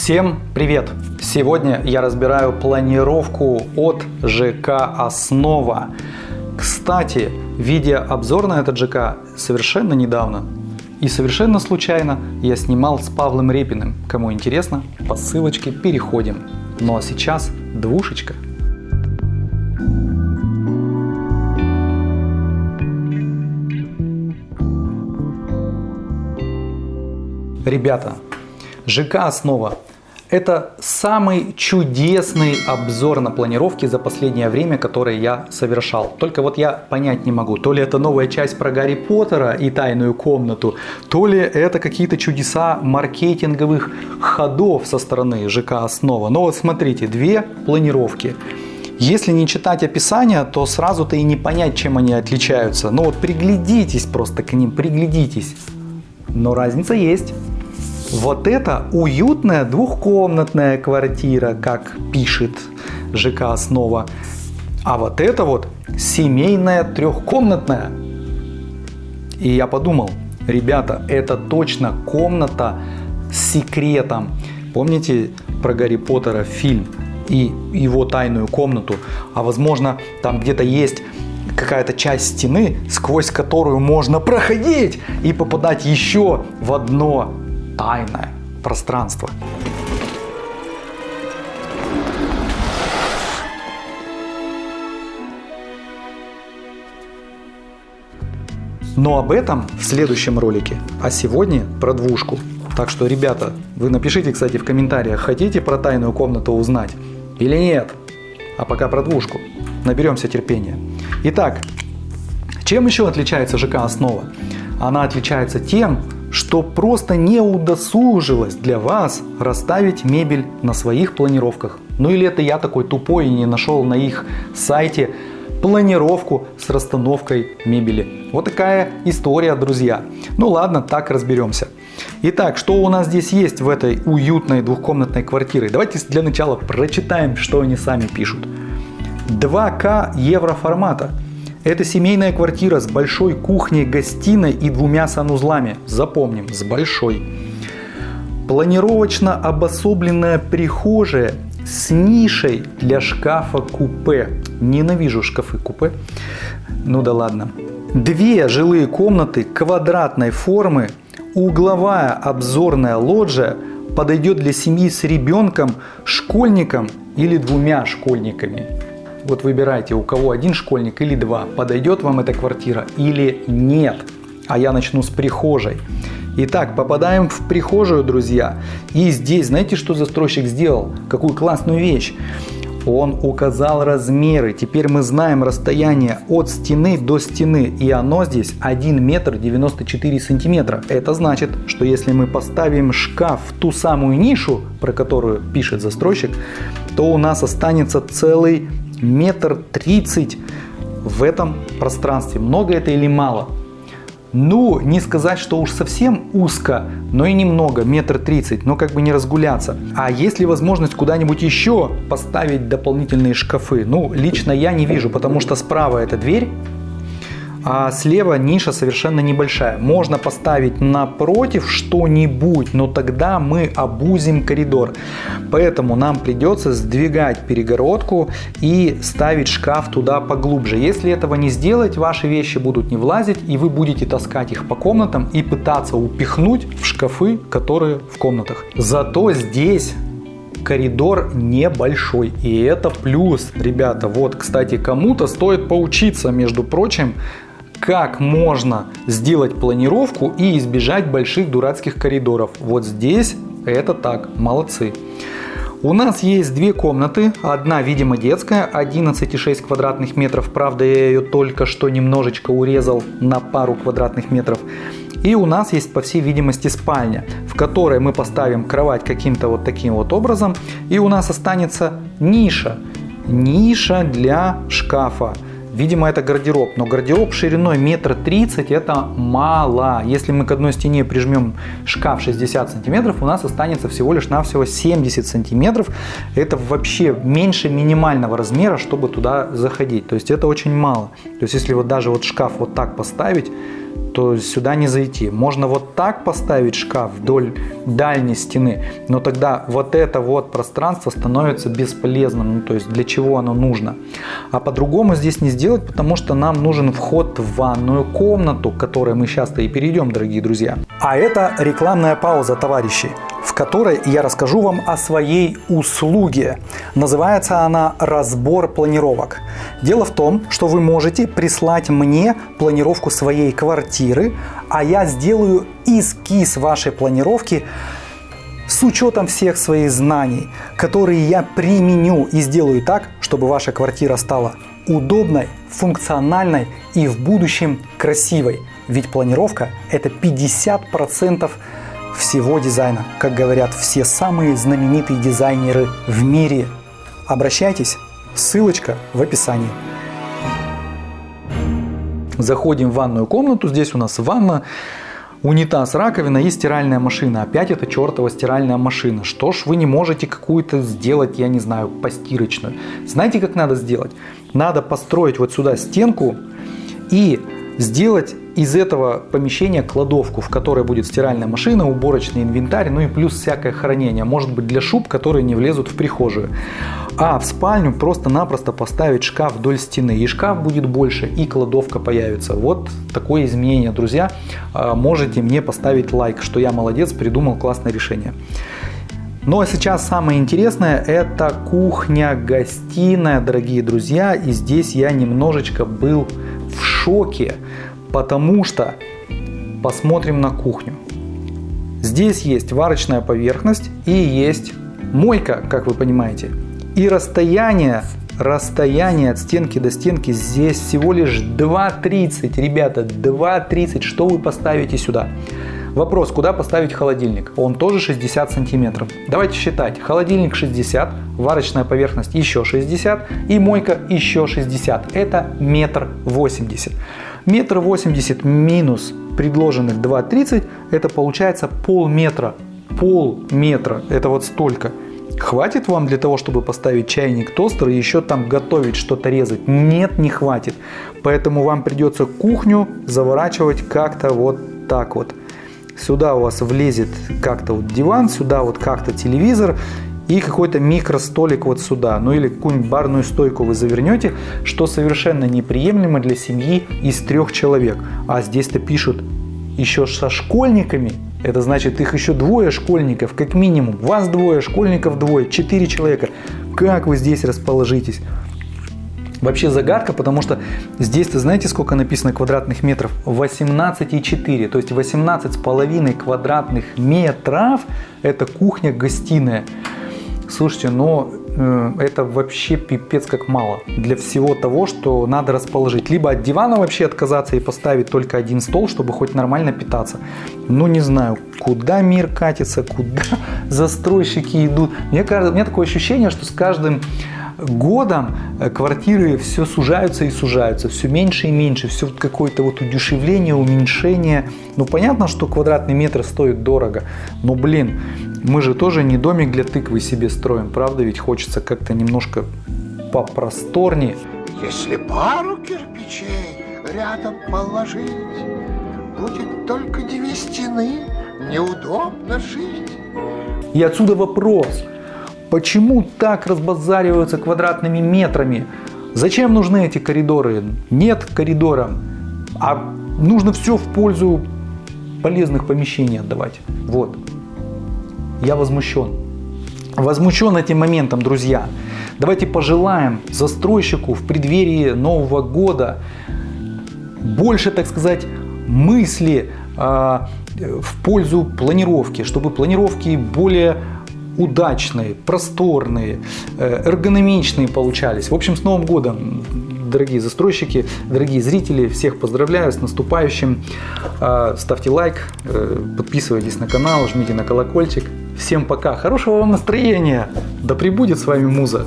Всем привет! Сегодня я разбираю планировку от ЖК «Основа». Кстати, видеообзор на этот ЖК совершенно недавно и совершенно случайно я снимал с Павлом Репиным. Кому интересно, по ссылочке переходим. Ну а сейчас двушечка. Ребята, ЖК «Основа» Это самый чудесный обзор на планировки за последнее время, который я совершал. Только вот я понять не могу, то ли это новая часть про Гарри Поттера и тайную комнату, то ли это какие-то чудеса маркетинговых ходов со стороны ЖК «Основа». Но вот смотрите, две планировки. Если не читать описание, то сразу-то и не понять, чем они отличаются. Но вот приглядитесь просто к ним, приглядитесь. Но разница есть. Вот это уютная двухкомнатная квартира, как пишет ЖК «Основа». А вот это вот семейная трехкомнатная. И я подумал, ребята, это точно комната с секретом. Помните про Гарри Поттера фильм и его тайную комнату? А возможно там где-то есть какая-то часть стены, сквозь которую можно проходить и попадать еще в одно тайное пространство. Но об этом в следующем ролике, а сегодня про двушку. Так что, ребята, вы напишите, кстати, в комментариях, хотите про тайную комнату узнать или нет. А пока про двушку. Наберемся терпения. Итак, чем еще отличается ЖК «Основа»? Она отличается тем, что просто не удосужилось для вас расставить мебель на своих планировках. Ну или это я такой тупой и не нашел на их сайте планировку с расстановкой мебели. Вот такая история, друзья. Ну ладно, так разберемся. Итак, что у нас здесь есть в этой уютной двухкомнатной квартире? Давайте для начала прочитаем, что они сами пишут. 2К евро формата. Это семейная квартира с большой кухней, гостиной и двумя санузлами. Запомним, с большой. Планировочно обособленная прихожая с нишей для шкафа купе. Ненавижу шкафы купе. Ну да ладно. Две жилые комнаты квадратной формы, угловая обзорная лоджия подойдет для семьи с ребенком, школьником или двумя школьниками. Вот выбирайте, у кого один школьник или два, подойдет вам эта квартира или нет. А я начну с прихожей. Итак, попадаем в прихожую, друзья. И здесь, знаете, что застройщик сделал? Какую классную вещь. Он указал размеры. Теперь мы знаем расстояние от стены до стены. И оно здесь 1 метр 94 сантиметра. Это значит, что если мы поставим шкаф в ту самую нишу, про которую пишет застройщик, то у нас останется целый метр тридцать в этом пространстве. Много это или мало? Ну, не сказать, что уж совсем узко, но и немного, метр тридцать, но как бы не разгуляться. А есть ли возможность куда-нибудь еще поставить дополнительные шкафы? Ну, лично я не вижу, потому что справа эта дверь, а слева ниша совершенно небольшая. Можно поставить напротив что-нибудь, но тогда мы обузим коридор. Поэтому нам придется сдвигать перегородку и ставить шкаф туда поглубже. Если этого не сделать, ваши вещи будут не влазить, и вы будете таскать их по комнатам и пытаться упихнуть в шкафы, которые в комнатах. Зато здесь коридор небольшой. И это плюс, ребята. Вот, кстати, кому-то стоит поучиться, между прочим, как можно сделать планировку и избежать больших дурацких коридоров. Вот здесь это так, молодцы. У нас есть две комнаты, одна, видимо, детская, 11,6 квадратных метров, правда, я ее только что немножечко урезал на пару квадратных метров. И у нас есть, по всей видимости, спальня, в которой мы поставим кровать каким-то вот таким вот образом, и у нас останется ниша, ниша для шкафа. Видимо, это гардероб, но гардероб шириной метр тридцать это мало. Если мы к одной стене прижмем шкаф 60 сантиметров, у нас останется всего лишь навсего 70 сантиметров. Это вообще меньше минимального размера, чтобы туда заходить. То есть это очень мало. То есть если вот даже вот шкаф вот так поставить, что сюда не зайти. Можно вот так поставить шкаф вдоль дальней стены, но тогда вот это вот пространство становится бесполезным. Ну, то есть для чего оно нужно? А по-другому здесь не сделать, потому что нам нужен вход в ванную комнату, к которой мы сейчас-то и перейдем, дорогие друзья. А это рекламная пауза, товарищи в которой я расскажу вам о своей услуге. Называется она «Разбор планировок». Дело в том, что вы можете прислать мне планировку своей квартиры, а я сделаю эскиз вашей планировки с учетом всех своих знаний, которые я применю и сделаю так, чтобы ваша квартира стала удобной, функциональной и в будущем красивой. Ведь планировка – это 50% всего дизайна, как говорят все самые знаменитые дизайнеры в мире. Обращайтесь, ссылочка в описании. Заходим в ванную комнату, здесь у нас ванна, унитаз, раковина и стиральная машина. Опять это чертова стиральная машина. Что ж вы не можете какую-то сделать, я не знаю, постирочную? Знаете, как надо сделать? Надо построить вот сюда стенку и сделать из этого помещения кладовку, в которой будет стиральная машина, уборочный инвентарь, ну и плюс всякое хранение. Может быть для шуб, которые не влезут в прихожую. А в спальню просто-напросто поставить шкаф вдоль стены. И шкаф будет больше, и кладовка появится. Вот такое изменение, друзья. А, можете мне поставить лайк, что я молодец, придумал классное решение. Ну а сейчас самое интересное это кухня-гостиная, дорогие друзья. И здесь я немножечко был в шоке, потому что посмотрим на кухню. Здесь есть варочная поверхность и есть мойка, как вы понимаете. И расстояние, расстояние от стенки до стенки здесь всего лишь 2,30. Ребята, 2,30. Что вы поставите сюда? Вопрос, куда поставить холодильник? Он тоже 60 сантиметров. Давайте считать. Холодильник 60, варочная поверхность еще 60 и мойка еще 60. Это метр восемьдесят. Метр восемьдесят минус предложенных 2,30 это получается полметра. Полметра. Это вот столько. Хватит вам для того, чтобы поставить чайник, тостер и еще там готовить, что-то резать? Нет, не хватит. Поэтому вам придется кухню заворачивать как-то вот так вот. Сюда у вас влезет как-то вот диван, сюда вот как-то телевизор и какой-то микростолик вот сюда. Ну или какую-нибудь барную стойку вы завернете, что совершенно неприемлемо для семьи из трех человек. А здесь-то пишут еще со школьниками. Это значит, их еще двое школьников, как минимум. Вас двое, школьников двое, четыре человека. Как вы здесь расположитесь? Вообще загадка, потому что здесь-то знаете, сколько написано квадратных метров? 18,4, то есть 18 с половиной квадратных метров это кухня-гостиная. Слушайте, но э, это вообще пипец как мало для всего того, что надо расположить. Либо от дивана вообще отказаться и поставить только один стол, чтобы хоть нормально питаться. Ну не знаю, куда мир катится, куда застройщики идут. Мне кажется, у меня такое ощущение, что с каждым годом э, квартиры все сужаются и сужаются, все меньше и меньше, все какое-то вот удешевление, уменьшение. Ну понятно, что квадратный метр стоит дорого, но блин, мы же тоже не домик для тыквы себе строим, правда? Ведь хочется как-то немножко попросторнее. Если пару кирпичей рядом положить, будет только две стены, неудобно жить. И отсюда вопрос – Почему так разбазариваются квадратными метрами? Зачем нужны эти коридоры? Нет коридора, а нужно все в пользу полезных помещений отдавать. Вот. Я возмущен. Возмущен этим моментом, друзья. Давайте пожелаем застройщику в преддверии Нового года больше, так сказать, мысли э, в пользу планировки, чтобы планировки более удачные, просторные, э, эргономичные получались. В общем, с Новым годом, дорогие застройщики, дорогие зрители, всех поздравляю с наступающим. А, ставьте лайк, э, подписывайтесь на канал, жмите на колокольчик. Всем пока, хорошего вам настроения, да пребудет с вами Муза.